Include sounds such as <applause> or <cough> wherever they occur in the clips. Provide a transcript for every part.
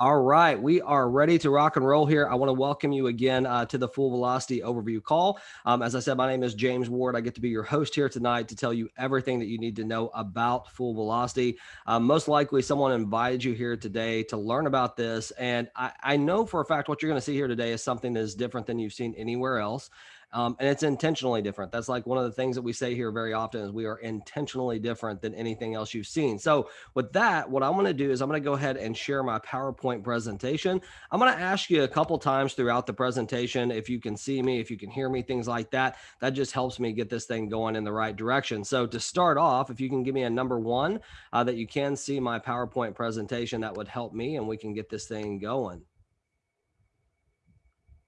All right, we are ready to rock and roll here. I want to welcome you again uh, to the Full Velocity Overview Call. Um, as I said, my name is James Ward. I get to be your host here tonight to tell you everything that you need to know about Full Velocity. Um, most likely, someone invited you here today to learn about this, and I, I know for a fact what you're going to see here today is something that is different than you've seen anywhere else. Um, and it's intentionally different. That's like one of the things that we say here very often is we are intentionally different than anything else you've seen. So with that, what I'm going to do is I'm going to go ahead and share my PowerPoint presentation. I'm going to ask you a couple times throughout the presentation if you can see me, if you can hear me, things like that. That just helps me get this thing going in the right direction. So to start off, if you can give me a number one uh, that you can see my PowerPoint presentation, that would help me and we can get this thing going.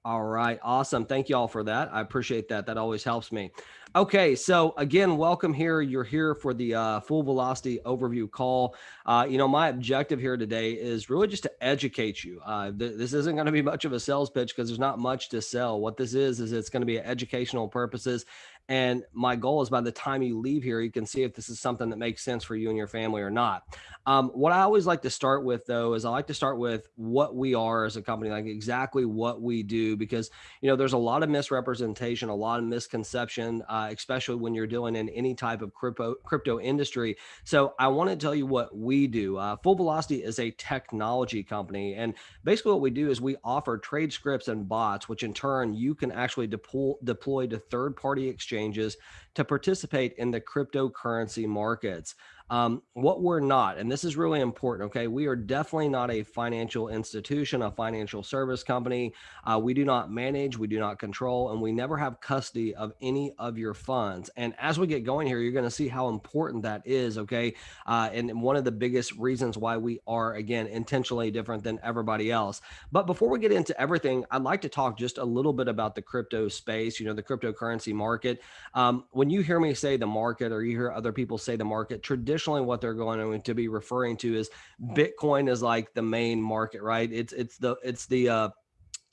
All right. Awesome. Thank you all for that. I appreciate that. That always helps me. Okay. So again, welcome here. You're here for the uh, full velocity overview call. Uh, you know, my objective here today is really just to educate you. Uh, th this isn't going to be much of a sales pitch because there's not much to sell. What this is, is it's going to be educational purposes and my goal is by the time you leave here, you can see if this is something that makes sense for you and your family or not. Um, what I always like to start with, though, is I like to start with what we are as a company, like exactly what we do, because you know there's a lot of misrepresentation, a lot of misconception, uh, especially when you're dealing in any type of crypto crypto industry. So I want to tell you what we do. Uh, Full Velocity is a technology company, and basically what we do is we offer trade scripts and bots, which in turn you can actually deploy deploy to third party exchange exchanges to participate in the cryptocurrency markets. Um, what we're not, and this is really important, okay? We are definitely not a financial institution, a financial service company. Uh, we do not manage, we do not control, and we never have custody of any of your funds. And as we get going here, you're going to see how important that is, okay? Uh, and one of the biggest reasons why we are, again, intentionally different than everybody else. But before we get into everything, I'd like to talk just a little bit about the crypto space, you know, the cryptocurrency market. Um, when you hear me say the market or you hear other people say the market, traditionally, traditionally what they're going to be referring to is Bitcoin is like the main market, right? It's it's the it's the uh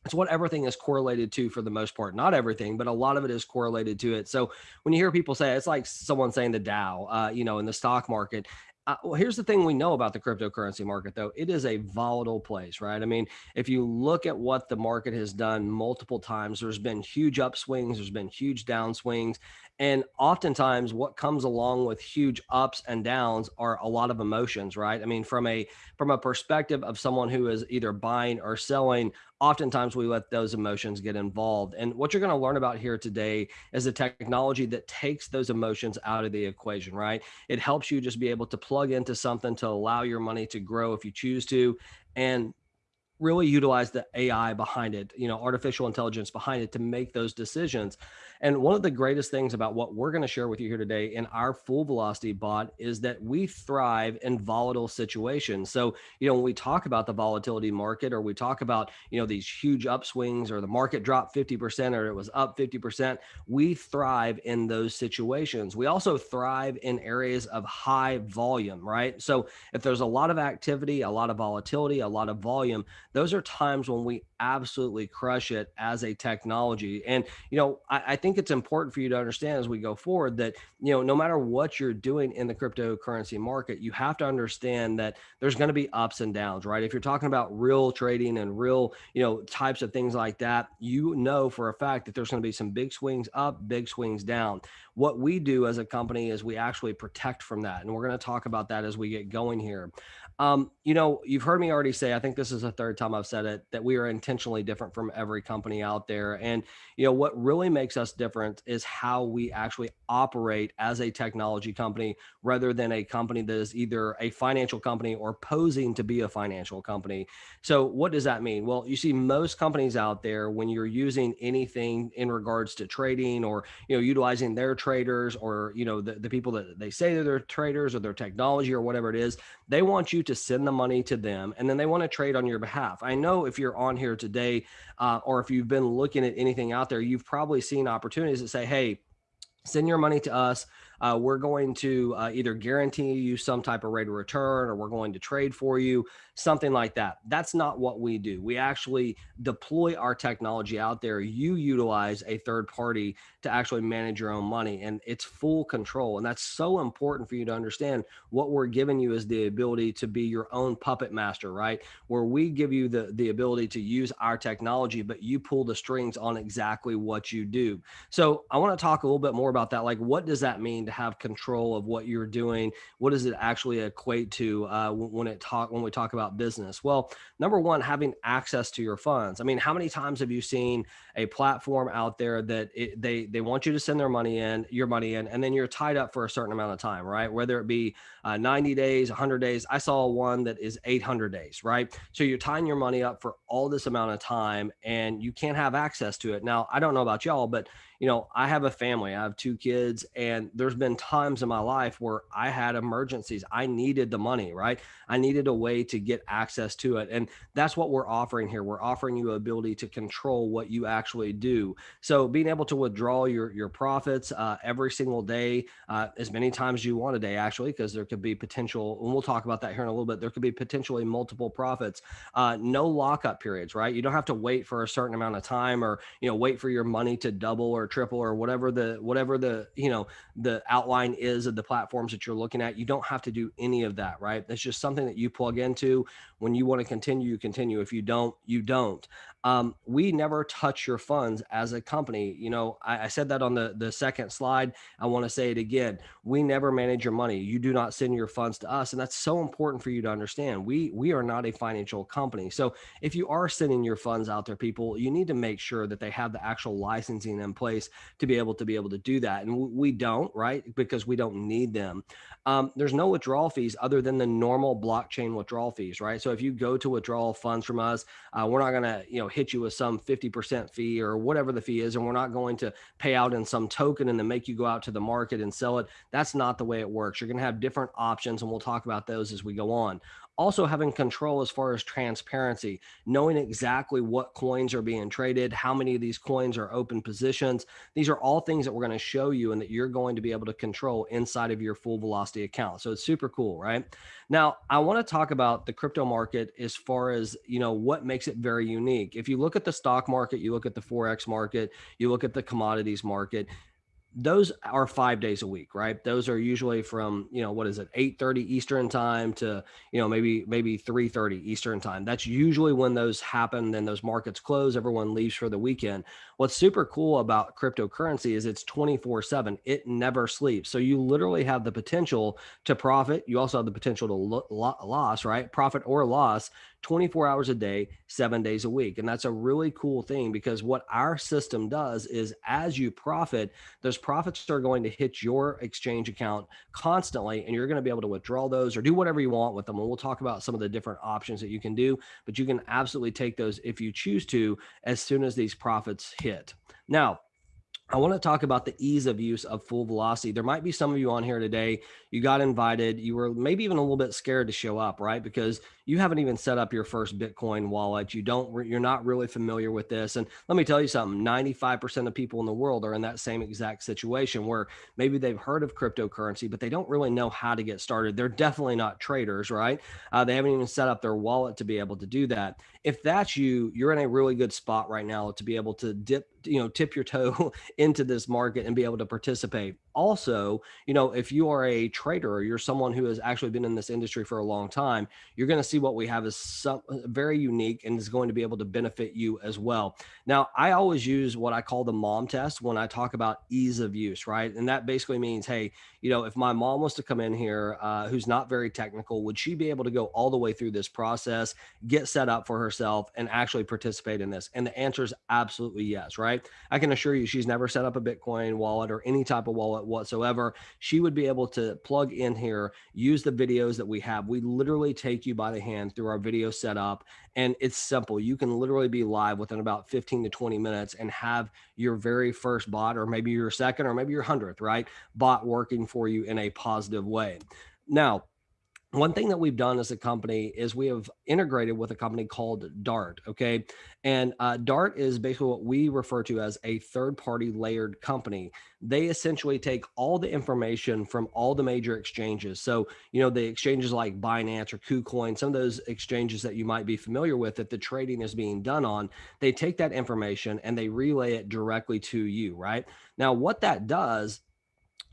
it's what everything is correlated to for the most part. Not everything, but a lot of it is correlated to it. So when you hear people say it's like someone saying the Dow, uh, you know, in the stock market, uh, well, here's the thing we know about the cryptocurrency market, though. It is a volatile place, right? I mean, if you look at what the market has done multiple times, there's been huge upswings, there's been huge downswings. And oftentimes what comes along with huge ups and downs are a lot of emotions, right? I mean, from a from a perspective of someone who is either buying or selling, oftentimes we let those emotions get involved. And what you're going to learn about here today is a technology that takes those emotions out of the equation, right? It helps you just be able to plug into something to allow your money to grow if you choose to. And really utilize the AI behind it, you know, artificial intelligence behind it to make those decisions. And one of the greatest things about what we're going to share with you here today in our full velocity bot is that we thrive in volatile situations. So, you know, when we talk about the volatility market or we talk about, you know, these huge upswings or the market dropped 50% or it was up 50%, we thrive in those situations. We also thrive in areas of high volume, right? So, if there's a lot of activity, a lot of volatility, a lot of volume, those are times when we absolutely crush it as a technology. And, you know, I, I, think it's important for you to understand as we go forward that, you know, no matter what you're doing in the cryptocurrency market, you have to understand that there's going to be ups and downs, right? If you're talking about real trading and real, you know, types of things like that, you know for a fact that there's going to be some big swings up, big swings down. What we do as a company is we actually protect from that. And we're going to talk about that as we get going here. Um, you know, you've heard me already say, I think this is the third time I've said it, that we are intentionally different from every company out there. And, you know, what really makes us different is how we actually operate as a technology company rather than a company that is either a financial company or posing to be a financial company. So what does that mean? Well, you see most companies out there, when you're using anything in regards to trading or, you know, utilizing their traders or, you know, the, the people that they say they're traders or their technology or whatever it is, they want you to send the money to them and then they want to trade on your behalf. I know if you're on here today uh, or if you've been looking at anything out there, you've probably seen opportunities that say, hey, send your money to us uh, we're going to uh, either guarantee you some type of rate of return or we're going to trade for you, something like that. That's not what we do. We actually deploy our technology out there. You utilize a third party to actually manage your own money and it's full control. And that's so important for you to understand what we're giving you is the ability to be your own puppet master, right? Where we give you the, the ability to use our technology, but you pull the strings on exactly what you do. So I want to talk a little bit more about that. Like, what does that mean to have control of what you're doing? What does it actually equate to uh, when it talk when we talk about business? Well, number one, having access to your funds. I mean, how many times have you seen a platform out there that it, they they want you to send their money in, your money in, and then you're tied up for a certain amount of time, right? Whether it be uh, 90 days, 100 days. I saw one that is 800 days, right? So you're tying your money up for all this amount of time, and you can't have access to it. Now, I don't know about y'all, but you know, I have a family, I have two kids, and there's been times in my life where I had emergencies. I needed the money, right? I needed a way to get access to it. And that's what we're offering here. We're offering you ability to control what you actually do. So being able to withdraw your, your profits uh, every single day, uh, as many times you want a day, actually, because there could be potential, and we'll talk about that here in a little bit, there could be potentially multiple profits. Uh, no lockup periods, right? You don't have to wait for a certain amount of time or, you know, wait for your money to double or triple or whatever the whatever the you know the outline is of the platforms that you're looking at you don't have to do any of that right That's just something that you plug into when you want to continue you continue if you don't you don't um, we never touch your funds as a company. You know, I, I said that on the, the second slide. I want to say it again. We never manage your money. You do not send your funds to us. And that's so important for you to understand. We, we are not a financial company. So if you are sending your funds out there, people, you need to make sure that they have the actual licensing in place to be able to be able to do that. And we don't, right? Because we don't need them. Um, there's no withdrawal fees other than the normal blockchain withdrawal fees, right? So if you go to withdraw funds from us, uh, we're not going to, you know, hit you with some 50% fee or whatever the fee is. And we're not going to pay out in some token and then make you go out to the market and sell it. That's not the way it works. You're going to have different options and we'll talk about those as we go on also having control as far as transparency, knowing exactly what coins are being traded, how many of these coins are open positions. These are all things that we're going to show you and that you're going to be able to control inside of your full velocity account. So it's super cool, right? Now, I want to talk about the crypto market as far as, you know, what makes it very unique. If you look at the stock market, you look at the Forex market, you look at the commodities market, those are five days a week, right? Those are usually from, you know, what is it, 8 30 Eastern time to, you know, maybe, maybe 3 30 Eastern time. That's usually when those happen. Then those markets close, everyone leaves for the weekend. What's super cool about cryptocurrency is it's 24 7, it never sleeps. So you literally have the potential to profit. You also have the potential to lo- loss, right? Profit or loss 24 hours a day, seven days a week. And that's a really cool thing because what our system does is as you profit, those profits are going to hit your exchange account constantly, and you're going to be able to withdraw those or do whatever you want with them. And we'll talk about some of the different options that you can do, but you can absolutely take those if you choose to as soon as these profits hit. Now, I want to talk about the ease of use of full velocity. There might be some of you on here today. You got invited. You were maybe even a little bit scared to show up, right? Because you haven't even set up your first Bitcoin wallet. You don't, you're not really familiar with this. And let me tell you something 95% of people in the world are in that same exact situation where maybe they've heard of cryptocurrency, but they don't really know how to get started. They're definitely not traders, right? Uh, they haven't even set up their wallet to be able to do that. If that's you, you're in a really good spot right now to be able to dip, you know, tip your toe <laughs> into this market and be able to participate also, you know, if you are a trader or you're someone who has actually been in this industry for a long time, you're going to see what we have is some uh, very unique and is going to be able to benefit you as well. Now, I always use what I call the mom test when I talk about ease of use, right? And that basically means, hey, you know, if my mom was to come in here uh, who's not very technical, would she be able to go all the way through this process, get set up for herself, and actually participate in this? And the answer is absolutely yes, right? I can assure you she's never set up a Bitcoin wallet or any type of wallet whatsoever. She would be able to plug in here, use the videos that we have. We literally take you by the hand through our video setup, and it's simple. You can literally be live within about 15 to 20 minutes and have your very first bot, or maybe your second, or maybe your hundredth, right? Bot working for you in a positive way. Now, one thing that we've done as a company is we have integrated with a company called Dart. Okay. And uh, Dart is basically what we refer to as a third party layered company. They essentially take all the information from all the major exchanges. So, you know, the exchanges like Binance or KuCoin, some of those exchanges that you might be familiar with that the trading is being done on, they take that information and they relay it directly to you, right? Now, what that does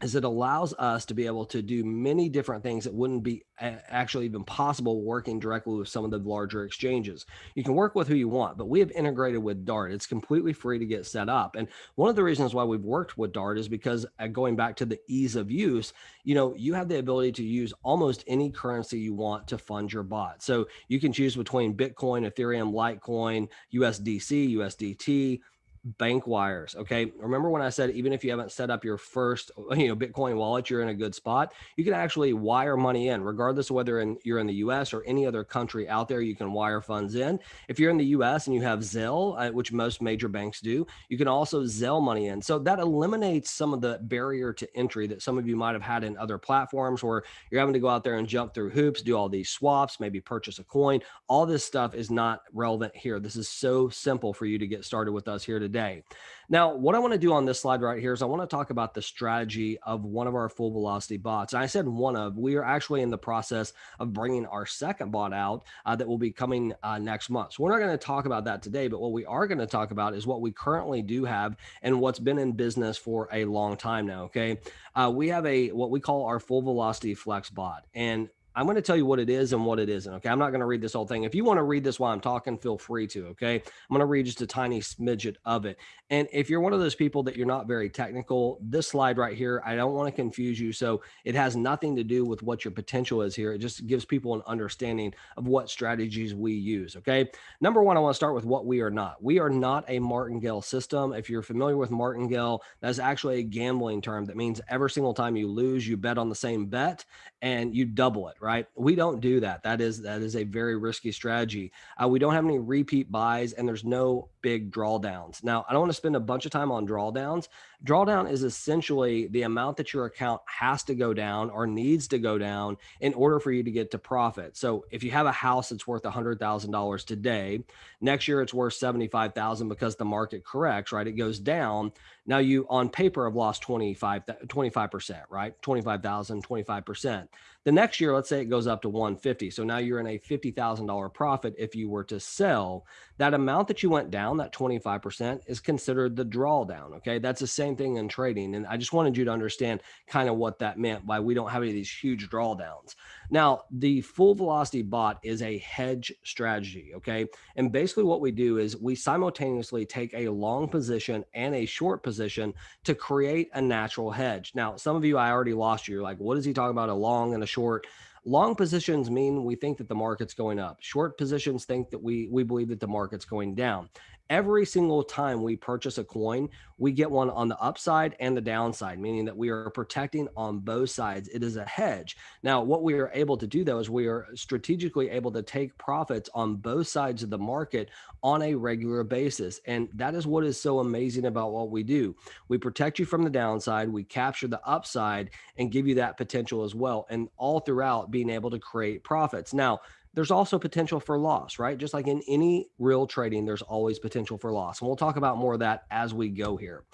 is it allows us to be able to do many different things that wouldn't be actually even possible working directly with some of the larger exchanges. You can work with who you want, but we have integrated with Dart. It's completely free to get set up. And one of the reasons why we've worked with Dart is because uh, going back to the ease of use, you know, you have the ability to use almost any currency you want to fund your bot. So you can choose between Bitcoin, Ethereum, Litecoin, USDC, USDT, bank wires. Okay. Remember when I said, even if you haven't set up your first, <laughs> you know, Bitcoin wallet, you're in a good spot. You can actually wire money in, regardless of whether in, you're in the US or any other country out there, you can wire funds in. If you're in the US and you have Zelle, uh, which most major banks do, you can also Zelle money in. So that eliminates some of the barrier to entry that some of you might have had in other platforms where you're having to go out there and jump through hoops, do all these swaps, maybe purchase a coin. All this stuff is not relevant here. This is so simple for you to get started with us here today today. Now, what I want to do on this slide right here is I want to talk about the strategy of one of our full velocity bots. And I said one of, we are actually in the process of bringing our second bot out uh, that will be coming uh, next month. So we're not going to talk about that today, but what we are going to talk about is what we currently do have and what's been in business for a long time now. Okay. Uh, we have a, what we call our full velocity flex bot. And I'm going to tell you what it is and what it isn't. Okay. I'm not going to read this whole thing. If you want to read this while I'm talking, feel free to. Okay. I'm going to read just a tiny smidget of it. And if you're one of those people that you're not very technical, this slide right here, I don't want to confuse you. So it has nothing to do with what your potential is here. It just gives people an understanding of what strategies we use. Okay. Number one, I want to start with what we are not. We are not a martingale system. If you're familiar with martingale, that's actually a gambling term that means every single time you lose, you bet on the same bet and you double it right? We don't do that. That is that is a very risky strategy. Uh, we don't have any repeat buys, and there's no big drawdowns. Now, I don't want to spend a bunch of time on drawdowns. Drawdown is essentially the amount that your account has to go down or needs to go down in order for you to get to profit. So, if you have a house that's worth $100,000 today, next year it's worth 75,000 because the market corrects, right? It goes down. Now you on paper have lost 25 25%, right? 25,000, 25%. The next year, let's say it goes up to 150. So now you're in a $50,000 profit if you were to sell. That amount that you went down, that 25%, is considered the drawdown. Okay. That's the same thing in trading. And I just wanted you to understand kind of what that meant by we don't have any of these huge drawdowns. Now, the full velocity bot is a hedge strategy. Okay. And basically, what we do is we simultaneously take a long position and a short position to create a natural hedge. Now, some of you, I already lost you. You're like, what is he talking about? A long and a short? Long positions mean we think that the market's going up. Short positions think that we we believe that the market's going down every single time we purchase a coin, we get one on the upside and the downside, meaning that we are protecting on both sides. It is a hedge. Now, what we are able to do though is we are strategically able to take profits on both sides of the market on a regular basis. And that is what is so amazing about what we do. We protect you from the downside, we capture the upside and give you that potential as well. And all throughout being able to create profits. Now, there's also potential for loss, right? Just like in any real trading, there's always potential for loss. And we'll talk about more of that as we go here.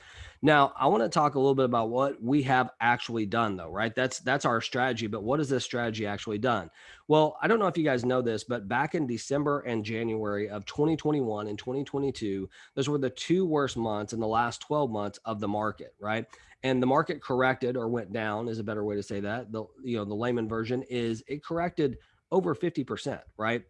Now, I want to talk a little bit about what we have actually done though, right? That's that's our strategy, but what has this strategy actually done? Well, I don't know if you guys know this, but back in December and January of 2021 and 2022, those were the two worst months in the last 12 months of the market, right? And the market corrected or went down is a better way to say that. The you know, the layman version is it corrected over 50%, right?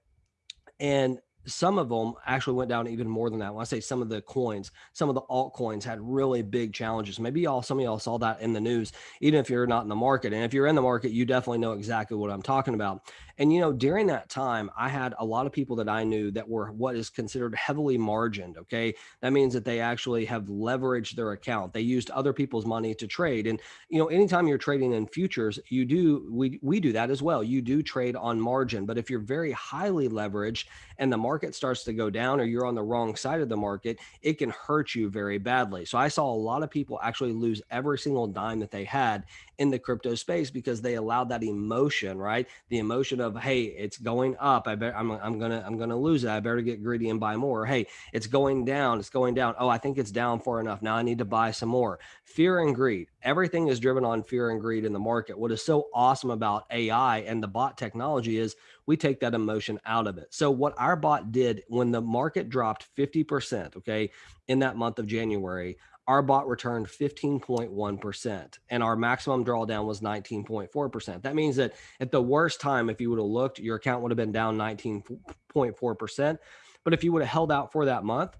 And some of them actually went down even more than that. When I say some of the coins, some of the altcoins had really big challenges. Maybe y'all, some of y'all saw that in the news, even if you're not in the market. And if you're in the market, you definitely know exactly what I'm talking about. And, you know, during that time, I had a lot of people that I knew that were what is considered heavily margined. Okay. That means that they actually have leveraged their account. They used other people's money to trade. And, you know, anytime you're trading in futures, you do, we, we do that as well. You do trade on margin. But if you're very highly leveraged and the market starts to go down or you're on the wrong side of the market, it can hurt you very badly. So I saw a lot of people actually lose every single dime that they had in the crypto space because they allowed that emotion, right? The emotion of, hey, it's going up. I bet I'm, I'm gonna I'm gonna lose it. I better get greedy and buy more. Hey, it's going down. It's going down. Oh, I think it's down far enough. Now I need to buy some more. Fear and greed. Everything is driven on fear and greed in the market. What is so awesome about AI and the bot technology is we take that emotion out of it. So what our bot did when the market dropped 50%, okay, in that month of January, our bot returned 15.1% and our maximum drawdown was 19.4%. That means that at the worst time, if you would have looked, your account would have been down 19.4%. But if you would have held out for that month,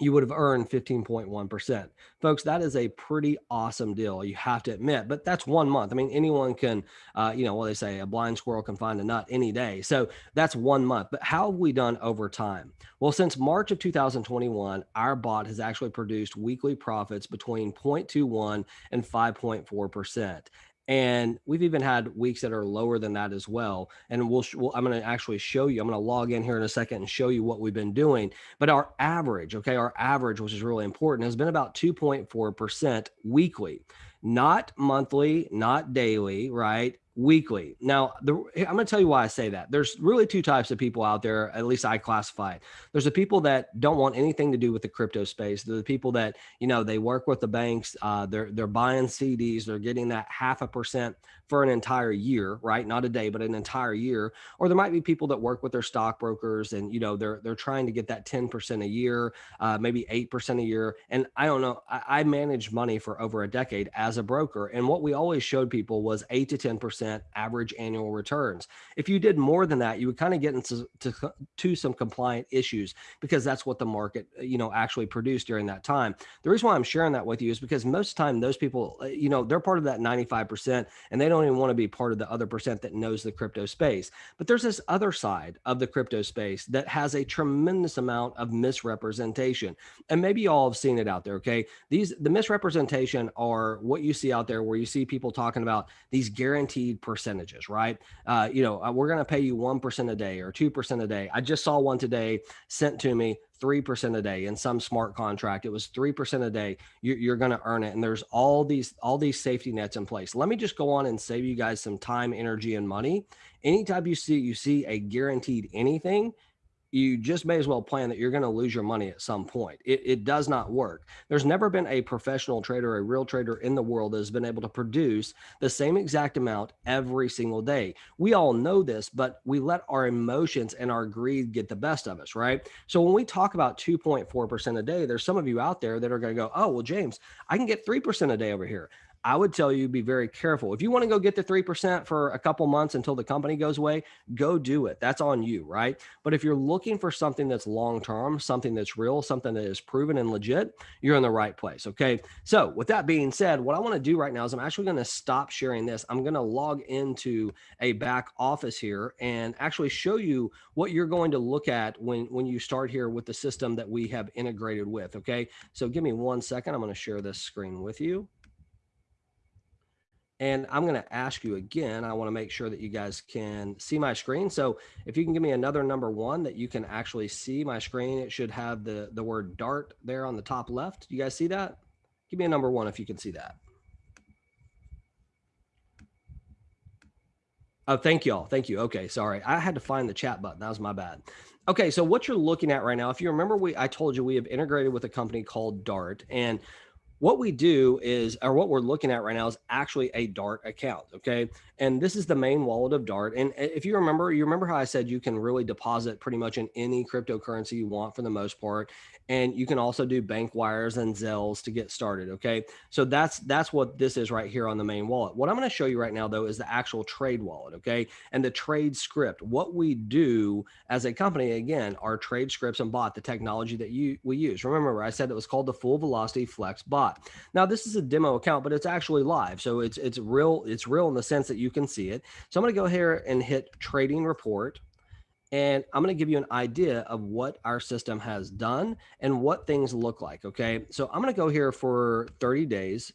you would have earned 15.1%. Folks, that is a pretty awesome deal, you have to admit, but that's one month. I mean, anyone can, uh, you know, what they say, a blind squirrel can find a nut any day. So that's one month. But how have we done over time? Well, since March of 2021, our bot has actually produced weekly profits between 0.21 and 5.4%. And we've even had weeks that are lower than that as well. And we'll, we'll I'm going to actually show you, I'm going to log in here in a second and show you what we've been doing. But our average, okay, our average, which is really important, has been about 2.4% weekly, not monthly, not daily, right? Weekly. Now, the, I'm going to tell you why I say that. There's really two types of people out there, at least I classify. it. There's the people that don't want anything to do with the crypto space. They're the people that, you know, they work with the banks, uh, they're they're buying CDs, they're getting that half a percent for an entire year, right? Not a day, but an entire year. Or there might be people that work with their stockbrokers and, you know, they're they're trying to get that 10% a year, uh, maybe 8% a year. And I don't know, I, I managed money for over a decade as a broker. And what we always showed people was 8 to 10% percent average annual returns. If you did more than that, you would kind of get into to, to some compliant issues because that's what the market, uh, you know, actually produced during that time. The reason why I'm sharing that with you is because most of the time those people, uh, you know, they're part of that 95% and they don't even want to be part of the other percent that knows the crypto space. But there's this other side of the crypto space that has a tremendous amount of misrepresentation. And maybe you all have seen it out there. Okay. These, the misrepresentation are what you see out there where you see people talking about these guaranteed percentages, right? Uh, you know, uh, we're going to pay you 1% a day or 2% a day. I just saw one today sent to me 3% a day in some smart contract. It was 3% a day. You're, you're going to earn it. And there's all these, all these safety nets in place. Let me just go on and save you guys some time, energy, and money. Anytime you see, you see a guaranteed anything, you just may as well plan that you're going to lose your money at some point. It, it, does not work. There's never been a professional trader, a real trader in the world that has been able to produce the same exact amount every single day. We all know this, but we let our emotions and our greed get the best of us, right? So when we talk about 2.4% a day, there's some of you out there that are going to go, oh, well, James, I can get 3% a day over here. I would tell you be very careful. If you want to go get the 3% for a couple months until the company goes away, go do it. That's on you, right? But if you're looking for something that's long term, something that's real, something that is proven and legit, you're in the right place. Okay. So, with that being said, what I want to do right now is I'm actually going to stop sharing this. I'm going to log into a back office here and actually show you what you're going to look at when when you start here with the system that we have integrated with, okay? So, give me one second. I'm going to share this screen with you. And I'm going to ask you again, I want to make sure that you guys can see my screen. So if you can give me another number one that you can actually see my screen, it should have the, the word DART there on the top left. You guys see that? Give me a number one if you can see that. Oh, thank you all. Thank you. Okay, sorry. I had to find the chat button. That was my bad. Okay, so what you're looking at right now, if you remember, we I told you we have integrated with a company called Dart, and what we do is, or what we're looking at right now is actually a Dart account. Okay. And this is the main wallet of Dart. And eh, if you remember, you remember how I said you can really deposit pretty much in any cryptocurrency you want for the most part. And you can also do bank wires and Zelles to get started. Okay. So that's, that's what this is right here on the main wallet. What I'm going to show you right now though, is the actual trade wallet. Okay. And the trade script, what we do as a company, again, our trade scripts and bot, the technology that you, we use. Remember I said it was called the full velocity flex bot. Now this is a demo account, but it's actually live. So it's, it's real. It's real in the sense that you can see it. So I'm going to go here and hit trading report. And I'm going to give you an idea of what our system has done and what things look like. Okay. So I'm going to go here for 30 days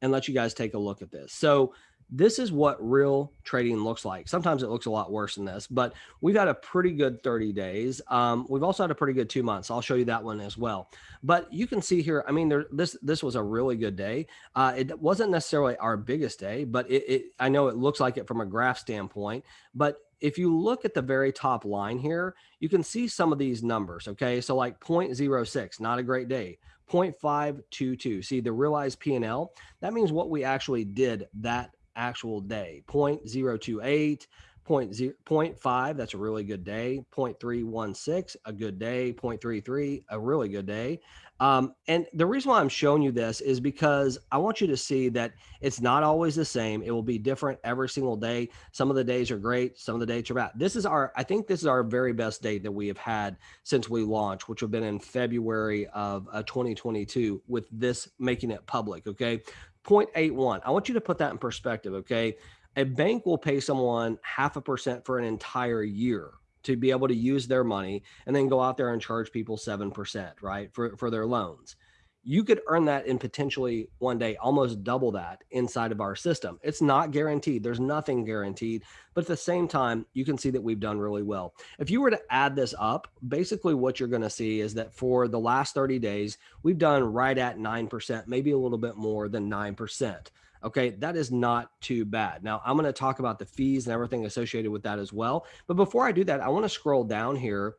and let you guys take a look at this. So this is what real trading looks like. Sometimes it looks a lot worse than this, but we've had a pretty good 30 days. Um, we've also had a pretty good two months. I'll show you that one as well. But you can see here, I mean, there, this this was a really good day. Uh, it wasn't necessarily our biggest day, but it, it I know it looks like it from a graph standpoint. But if you look at the very top line here, you can see some of these numbers. Okay, so like 0.06, not a great day. 0.522. See the realized P&L. That means what we actually did that actual day. 0.028 0.5 that's a really good day. 0.316 a good day. 0.33 a really good day um, and the reason why i'm showing you this is because i want you to see that it's not always the same it will be different every single day some of the days are great some of the days are bad this is our i think this is our very best date that we have had since we launched which have been in february of uh, 2022 with this making it public okay 0.81. I want you to put that in perspective, okay? A bank will pay someone half a percent for an entire year to be able to use their money and then go out there and charge people 7%, right? For for their loans you could earn that in potentially one day almost double that inside of our system. It's not guaranteed. There's nothing guaranteed, but at the same time, you can see that we've done really well. If you were to add this up, basically what you're going to see is that for the last 30 days, we've done right at 9%, maybe a little bit more than 9%. Okay, that is not too bad. Now, I'm going to talk about the fees and everything associated with that as well. But before I do that, I want to scroll down here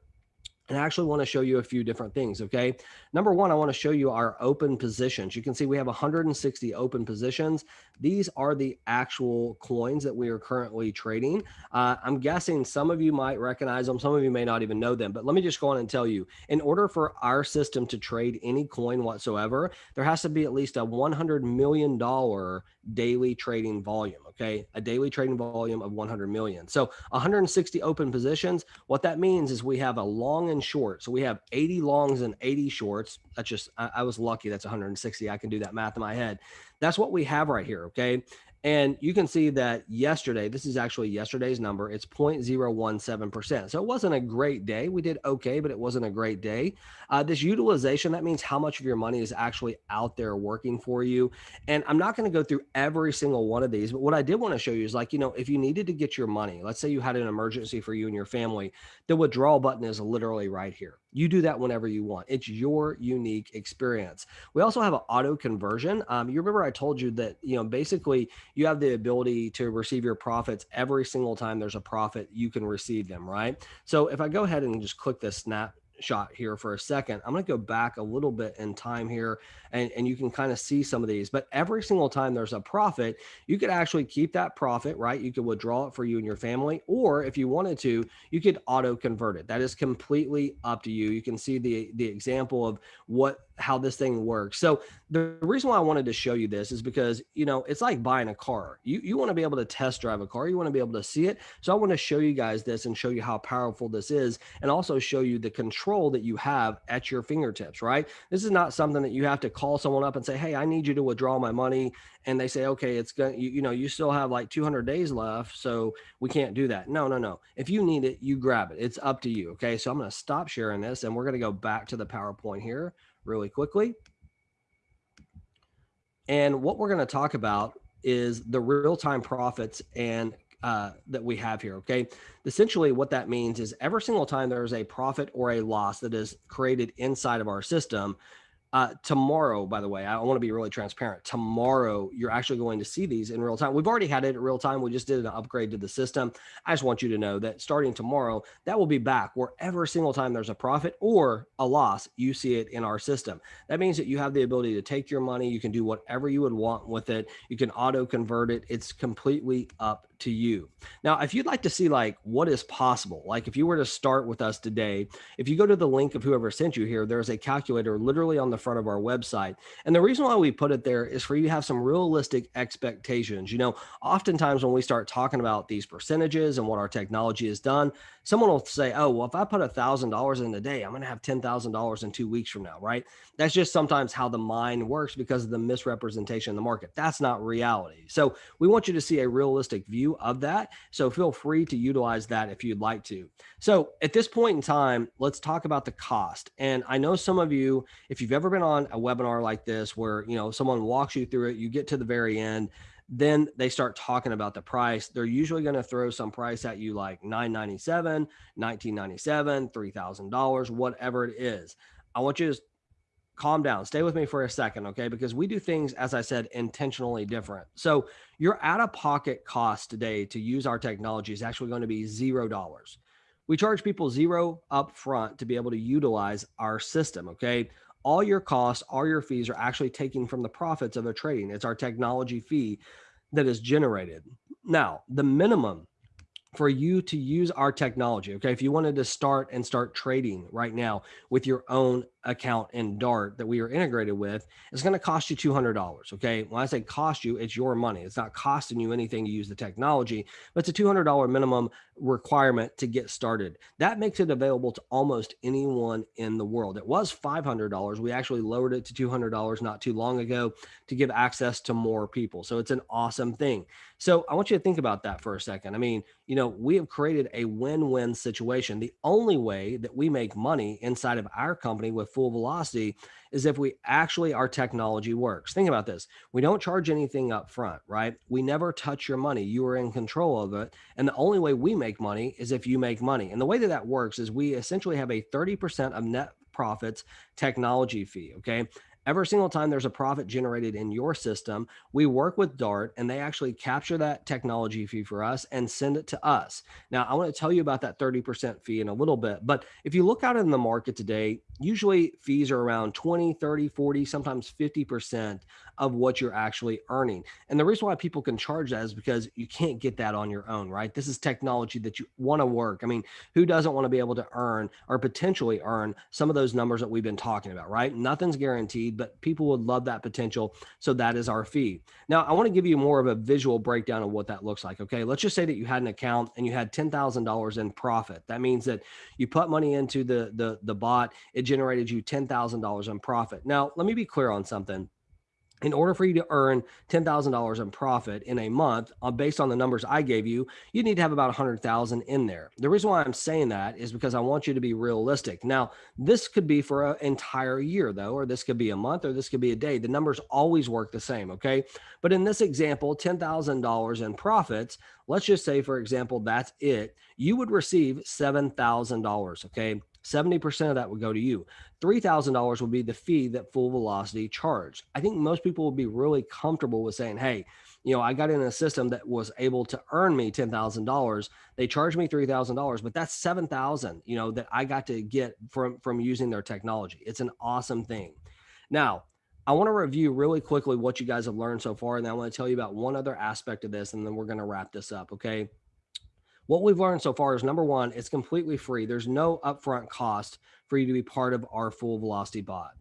and I actually want to show you a few different things. Okay. Number one, I want to show you our open positions. You can see we have 160 open positions. These are the actual coins that we are currently trading. Uh, I'm guessing some of you might recognize them. Some of you may not even know them, but let me just go on and tell you, in order for our system to trade any coin whatsoever, there has to be at least a $100 million daily trading volume. Okay. A daily trading volume of 100 million. So 160 open positions. What that means is we have a long and short. So we have 80 longs and 80 shorts. That's just, I, I was lucky. That's 160. I can do that math in my head. That's what we have right here. Okay. And you can see that yesterday, this is actually yesterday's number, it's 0.017%. So it wasn't a great day. We did okay, but it wasn't a great day. Uh, this utilization, that means how much of your money is actually out there working for you. And I'm not going to go through every single one of these, but what I did want to show you is like, you know, if you needed to get your money, let's say you had an emergency for you and your family, the withdrawal button is literally right here. You do that whenever you want. It's your unique experience. We also have an auto conversion. Um, you remember I told you that, you know, basically you have the ability to receive your profits every single time there's a profit, you can receive them, right? So if I go ahead and just click this snap shot here for a second. I'm going to go back a little bit in time here and, and you can kind of see some of these, but every single time there's a profit, you could actually keep that profit, right? You could withdraw it for you and your family, or if you wanted to, you could auto convert it. That is completely up to you. You can see the, the example of what how this thing works. So the reason why I wanted to show you this is because, you know, it's like buying a car. You, you want to be able to test drive a car. You want to be able to see it. So I want to show you guys this and show you how powerful this is and also show you the control that you have at your fingertips, right? This is not something that you have to call someone up and say, Hey, I need you to withdraw my money. And they say, okay, it's going to, you, you know, you still have like 200 days left. So we can't do that. No, no, no. If you need it, you grab it. It's up to you. Okay. So I'm going to stop sharing this and we're going to go back to the PowerPoint here really quickly. And what we're going to talk about is the real-time profits and uh, that we have here. Okay. Essentially, what that means is every single time there's a profit or a loss that is created inside of our system, uh, tomorrow, by the way, I want to be really transparent. Tomorrow, you're actually going to see these in real time. We've already had it in real time. We just did an upgrade to the system. I just want you to know that starting tomorrow, that will be back where every single time there's a profit or a loss, you see it in our system. That means that you have the ability to take your money. You can do whatever you would want with it. You can auto convert it. It's completely up to you. Now, if you'd like to see like what is possible, like if you were to start with us today, if you go to the link of whoever sent you here, there's a calculator literally on the front of our website. And the reason why we put it there is for you to have some realistic expectations. You know, oftentimes when we start talking about these percentages and what our technology has done, someone will say, oh, well, if I put a thousand dollars in a day, I'm going to have $10,000 in two weeks from now, right? That's just sometimes how the mind works because of the misrepresentation in the market. That's not reality. So we want you to see a realistic view of that. So feel free to utilize that if you'd like to. So at this point in time, let's talk about the cost. And I know some of you, if you've ever been on a webinar like this, where, you know, someone walks you through it, you get to the very end, then they start talking about the price. They're usually going to throw some price at you like 997, 1997, $3,000, whatever it is. I want you to calm down. Stay with me for a second, okay? Because we do things, as I said, intentionally different. So your out of pocket cost today to use our technology is actually going to be zero dollars. We charge people zero up front to be able to utilize our system, okay? All your costs, all your fees are actually taken from the profits of the trading. It's our technology fee that is generated. Now, the minimum for you to use our technology, okay, if you wanted to start and start trading right now with your own account in Dart that we are integrated with is going to cost you $200. Okay. When I say cost you, it's your money. It's not costing you anything to use the technology, but it's a $200 minimum requirement to get started. That makes it available to almost anyone in the world. It was $500. We actually lowered it to $200 not too long ago to give access to more people. So it's an awesome thing. So I want you to think about that for a second. I mean, you know, we have created a win-win situation. The only way that we make money inside of our company with full velocity is if we actually our technology works. Think about this. We don't charge anything up front, right? We never touch your money. You are in control of it. And the only way we make money is if you make money. And the way that that works is we essentially have a 30% of net profits technology fee. Okay every single time there's a profit generated in your system, we work with Dart and they actually capture that technology fee for us and send it to us. Now, I want to tell you about that 30% fee in a little bit, but if you look out in the market today, usually fees are around 20, 30, 40, sometimes 50% of what you're actually earning. And the reason why people can charge that is because you can't get that on your own, right? This is technology that you want to work. I mean, who doesn't want to be able to earn or potentially earn some of those numbers that we've been talking about, right? Nothing's guaranteed but people would love that potential. So that is our fee. Now, I want to give you more of a visual breakdown of what that looks like. Okay. Let's just say that you had an account and you had $10,000 in profit. That means that you put money into the, the, the bot, it generated you $10,000 in profit. Now, let me be clear on something in order for you to earn $10,000 in profit in a month, uh, based on the numbers I gave you, you need to have about 100,000 in there. The reason why I'm saying that is because I want you to be realistic. Now, this could be for an entire year though, or this could be a month, or this could be a day. The numbers always work the same. Okay. But in this example, $10,000 in profits, let's just say, for example, that's it. You would receive $7,000. Okay. 70% of that would go to you. $3,000 would be the fee that Full Velocity charged. I think most people would be really comfortable with saying, hey, you know, I got in a system that was able to earn me $10,000. They charged me $3,000, but that's 7,000, you know, that I got to get from, from using their technology. It's an awesome thing. Now, I want to review really quickly what you guys have learned so far. And then I want to tell you about one other aspect of this, and then we're going to wrap this up. Okay. What we've learned so far is number one, it's completely free. There's no upfront cost for you to be part of our full velocity bot.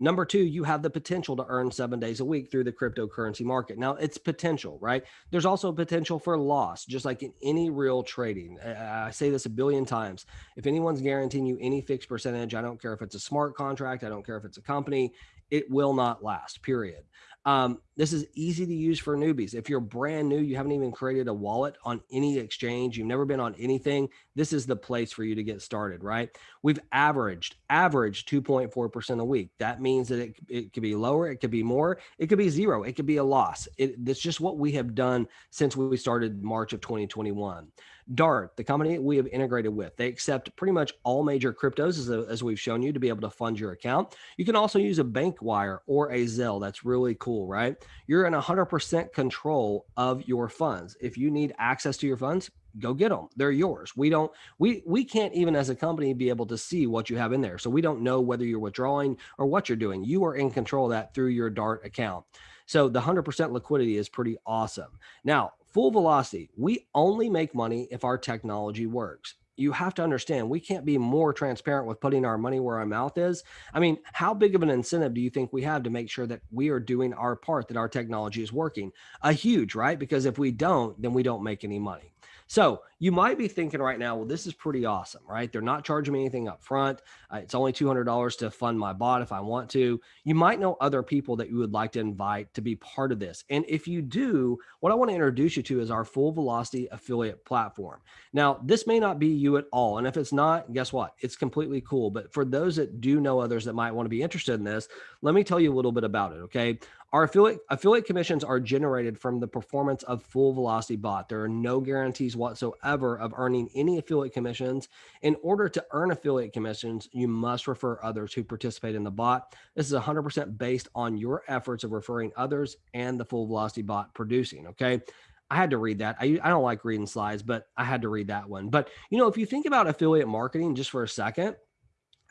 Number two, you have the potential to earn seven days a week through the cryptocurrency market. Now, it's potential, right? There's also potential for loss, just like in any real trading. I say this a billion times. If anyone's guaranteeing you any fixed percentage, I don't care if it's a smart contract, I don't care if it's a company, it will not last, period. Um, this is easy to use for newbies. If you're brand new, you haven't even created a wallet on any exchange, you've never been on anything, this is the place for you to get started, right? We've averaged, averaged 2.4% a week. That means that it, it could be lower, it could be more, it could be zero, it could be a loss. It, it's just what we have done since we started March of 2021. Dart, the company we have integrated with, they accept pretty much all major cryptos as, as we've shown you to be able to fund your account. You can also use a bank wire or a Zelle. That's really cool, right? You're in 100% control of your funds. If you need access to your funds, go get them. They're yours. We don't, we, we can't even as a company be able to see what you have in there. So we don't know whether you're withdrawing or what you're doing. You are in control of that through your Dart account. So the 100% liquidity is pretty awesome. Now, Full velocity, we only make money if our technology works you have to understand we can't be more transparent with putting our money where our mouth is. I mean, how big of an incentive do you think we have to make sure that we are doing our part, that our technology is working? A huge, right? Because if we don't, then we don't make any money. So you might be thinking right now, well, this is pretty awesome, right? They're not charging me anything up front. Uh, it's only $200 to fund my bot if I want to. You might know other people that you would like to invite to be part of this. And if you do, what I want to introduce you to is our full velocity affiliate platform. Now, this may not be you at all. And if it's not, guess what? It's completely cool. But for those that do know others that might want to be interested in this, let me tell you a little bit about it. Okay. Our affiliate affiliate commissions are generated from the performance of full velocity bot. There are no guarantees whatsoever of earning any affiliate commissions. In order to earn affiliate commissions, you must refer others who participate in the bot. This is 100% based on your efforts of referring others and the full velocity bot producing. Okay. I had to read that. I, I don't like reading slides, but I had to read that one. But, you know, if you think about affiliate marketing just for a second,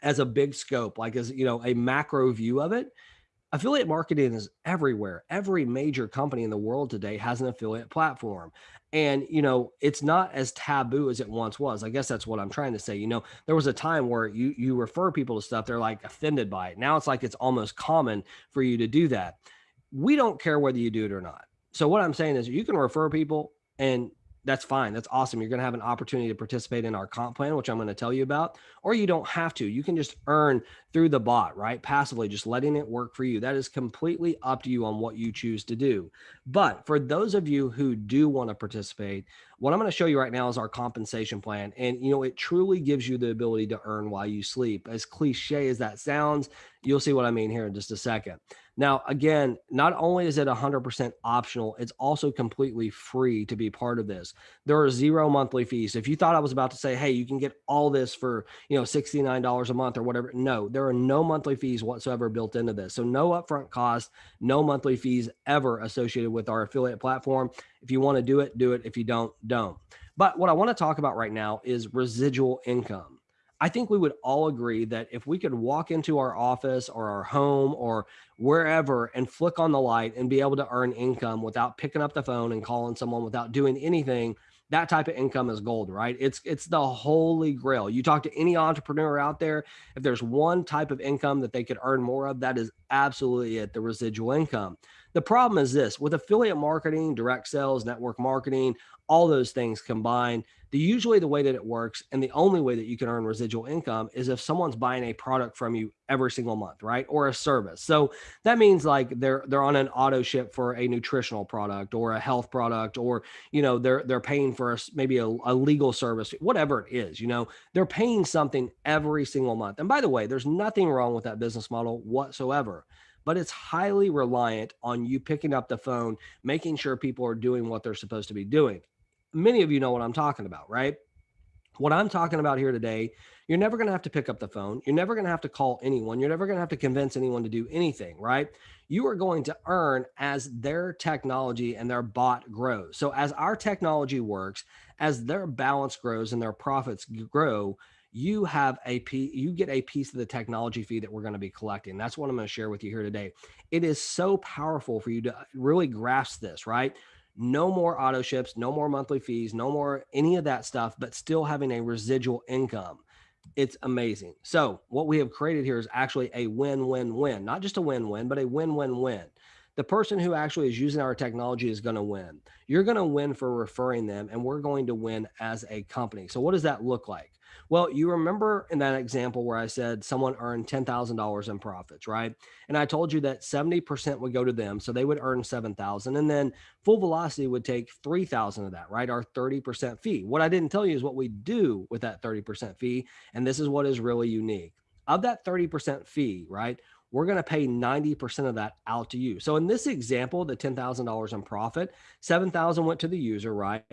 as a big scope, like as, you know, a macro view of it, affiliate marketing is everywhere. Every major company in the world today has an affiliate platform. And, you know, it's not as taboo as it once was. I guess that's what I'm trying to say. You know, there was a time where you you refer people to stuff, they're like offended by it. Now it's like it's almost common for you to do that. We don't care whether you do it or not. So what I'm saying is you can refer people and that's fine. That's awesome. You're going to have an opportunity to participate in our comp plan, which I'm going to tell you about, or you don't have to. You can just earn through the bot, right? Passively, just letting it work for you. That is completely up to you on what you choose to do. But for those of you who do want to participate, what I'm going to show you right now is our compensation plan. And, you know, it truly gives you the ability to earn while you sleep. As cliche as that sounds, you'll see what I mean here in just a second. Now, again, not only is it 100% optional, it's also completely free to be part of this. There are zero monthly fees. If you thought I was about to say, hey, you can get all this for, you know, $69 a month or whatever, no, there are no monthly fees whatsoever built into this. So no upfront cost, no monthly fees ever associated with our affiliate platform. If you want to do it, do it. If you don't, don't. But what I want to talk about right now is residual income. I think we would all agree that if we could walk into our office or our home or wherever and flick on the light and be able to earn income without picking up the phone and calling someone without doing anything, that type of income is gold, right? It's it's the holy grail. You talk to any entrepreneur out there, if there's one type of income that they could earn more of, that is absolutely it, the residual income. The problem is this with affiliate marketing, direct sales, network marketing, all those things combined, the usually the way that it works and the only way that you can earn residual income is if someone's buying a product from you every single month, right? Or a service. So that means like they're they're on an auto ship for a nutritional product or a health product or you know they're they're paying for a, maybe a, a legal service, whatever it is, you know, they're paying something every single month. And by the way, there's nothing wrong with that business model whatsoever but it's highly reliant on you picking up the phone, making sure people are doing what they're supposed to be doing. Many of you know what I'm talking about, right? What I'm talking about here today, you're never going to have to pick up the phone. You're never going to have to call anyone. You're never going to have to convince anyone to do anything, right? You are going to earn as their technology and their bot grows. So, as our technology works, as their balance grows and their profits grow, you have a you get a piece of the technology fee that we're going to be collecting. That's what I'm going to share with you here today. It is so powerful for you to uh, really grasp this, right? No more auto ships, no more monthly fees, no more any of that stuff, but still having a residual income. It's amazing. So, what we have created here is actually a win win win, not just a win win, but a win win win the person who actually is using our technology is going to win. You're going to win for referring them, and we're going to win as a company. So, what does that look like? Well, you remember in that example where I said someone earned $10,000 in profits, right? And I told you that 70% would go to them. So they would earn 7,000 and then full velocity would take 3,000 of that, right? Our 30% fee. What I didn't tell you is what we do with that 30% fee. And this is what is really unique. Of that 30% fee, right? We're going to pay 90% of that out to you. So in this example, the $10,000 in profit, 7,000 went to the user, right?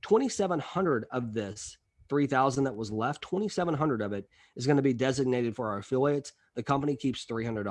2,700 of this 3000 that was left 2700 of it is going to be designated for our affiliates. The company keeps $300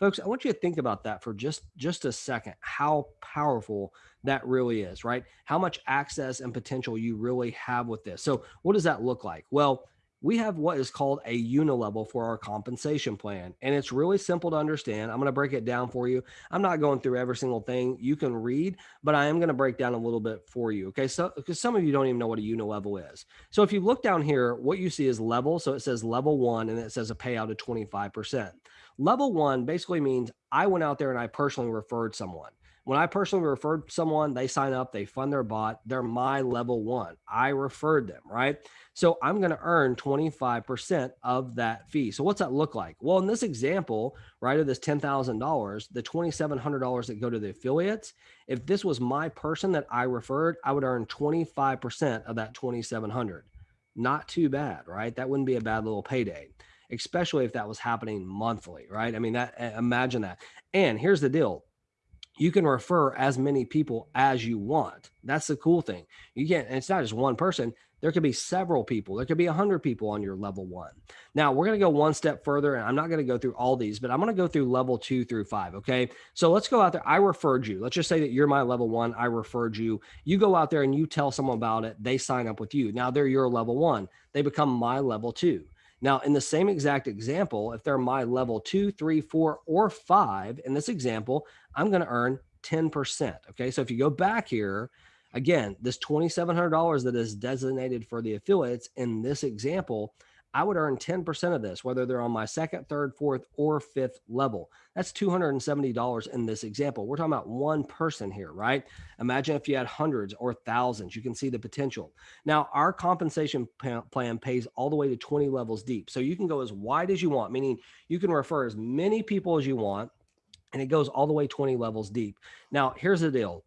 folks i want you to think about that for just just a second how powerful that really is right? How much access and potential you really have with this. So what does that look like? Well we have what is called a unilevel for our compensation plan. And it's really simple to understand. I'm going to break it down for you. I'm not going through every single thing you can read, but I am going to break down a little bit for you. Okay. So, because some of you don't even know what a unilevel is. So if you look down here, what you see is level. So it says level one and it says a payout of 25%. Level one basically means I went out there and I personally referred someone. When I personally referred someone, they sign up, they fund their bot, they're my level one. I referred them, right? So I'm going to earn 25% of that fee. So what's that look like? Well, in this example, right, of this $10,000, the $2,700 that go to the affiliates, if this was my person that I referred, I would earn 25% of that 2,700. Not too bad, right? That wouldn't be a bad little payday especially if that was happening monthly, right? I mean, that eh, imagine that. And here's the deal you can refer as many people as you want. That's the cool thing. You can't, it's not just one person. There could be several people. There could be a hundred people on your level one. Now we're going to go one step further and I'm not going to go through all these, but I'm going to go through level two through five. Okay. So let's go out there. I referred you. Let's just say that you're my level one. I referred you. You go out there and you tell someone about it. They sign up with you. Now they're your level one. They become my level two. Now, in the same exact example, if they're my level two, three, four, or five, in this example, I'm going to earn 10%. Okay. So if you go back here, again, this $2,700 that is designated for the affiliates in this example, I would earn 10% of this, whether they're on my second, third, fourth, or fifth level. That's $270 in this example. We're talking about one person here, right? Imagine if you had hundreds or thousands, you can see the potential. Now, our compensation plan pays all the way to 20 levels deep. So you can go as wide as you want, meaning you can refer as many people as you want, and it goes all the way 20 levels deep. Now, here's the deal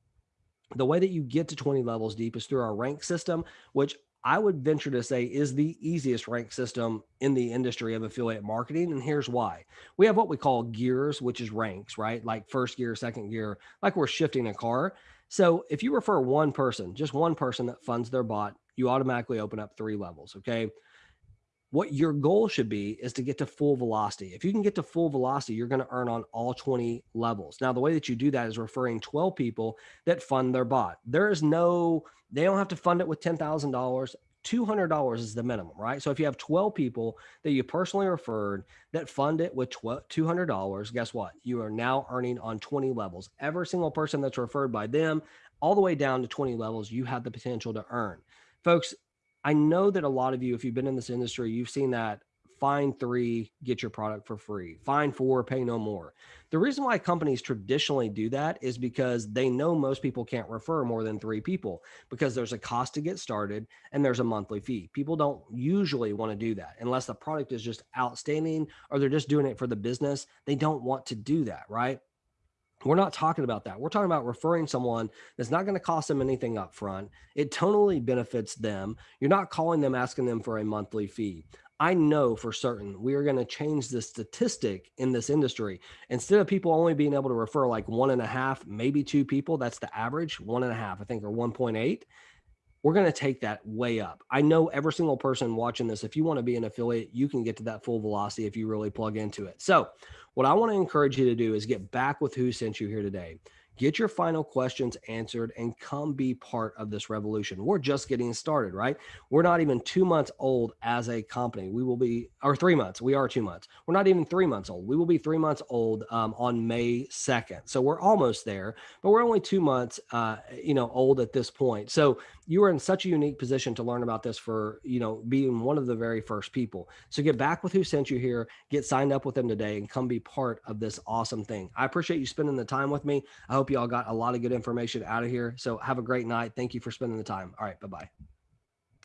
the way that you get to 20 levels deep is through our rank system, which I would venture to say is the easiest rank system in the industry of affiliate marketing. And here's why we have what we call gears, which is ranks, right? Like first gear, second gear, like we're shifting a car. So if you refer one person, just one person that funds their bot, you automatically open up three levels. Okay what your goal should be is to get to full velocity. If you can get to full velocity, you're going to earn on all 20 levels. Now, the way that you do that is referring 12 people that fund their bot. There is no, they don't have to fund it with $10,000. $200 is the minimum, right? So if you have 12 people that you personally referred that fund it with $200, guess what? You are now earning on 20 levels. Every single person that's referred by them, all the way down to 20 levels, you have the potential to earn. Folks, I know that a lot of you, if you've been in this industry, you've seen that find three, get your product for free, find four, pay no more. The reason why companies traditionally do that is because they know most people can't refer more than three people because there's a cost to get started and there's a monthly fee. People don't usually want to do that unless the product is just outstanding or they're just doing it for the business. They don't want to do that, right? We're not talking about that. We're talking about referring someone that's not going to cost them anything up front. It totally benefits them. You're not calling them asking them for a monthly fee. I know for certain we are going to change the statistic in this industry. Instead of people only being able to refer like one and a half, maybe two people, that's the average, one and a half, I think, or 1.8 we're going to take that way up. I know every single person watching this, if you want to be an affiliate, you can get to that full velocity if you really plug into it. So, what I want to encourage you to do is get back with who sent you here today. Get your final questions answered and come be part of this revolution. We're just getting started, right? We're not even two months old as a company. We will be, or three months. We are two months. We're not even three months old. We will be three months old um, on May 2nd. So we're almost there, but we're only two months, uh, you know, old at this point. So you are in such a unique position to learn about this for, you know, being one of the very first people. So get back with who sent you here, get signed up with them today and come be part of this awesome thing. I appreciate you spending the time with me. I hope you all got a lot of good information out of here. So have a great night. Thank you for spending the time. All right. Bye-bye.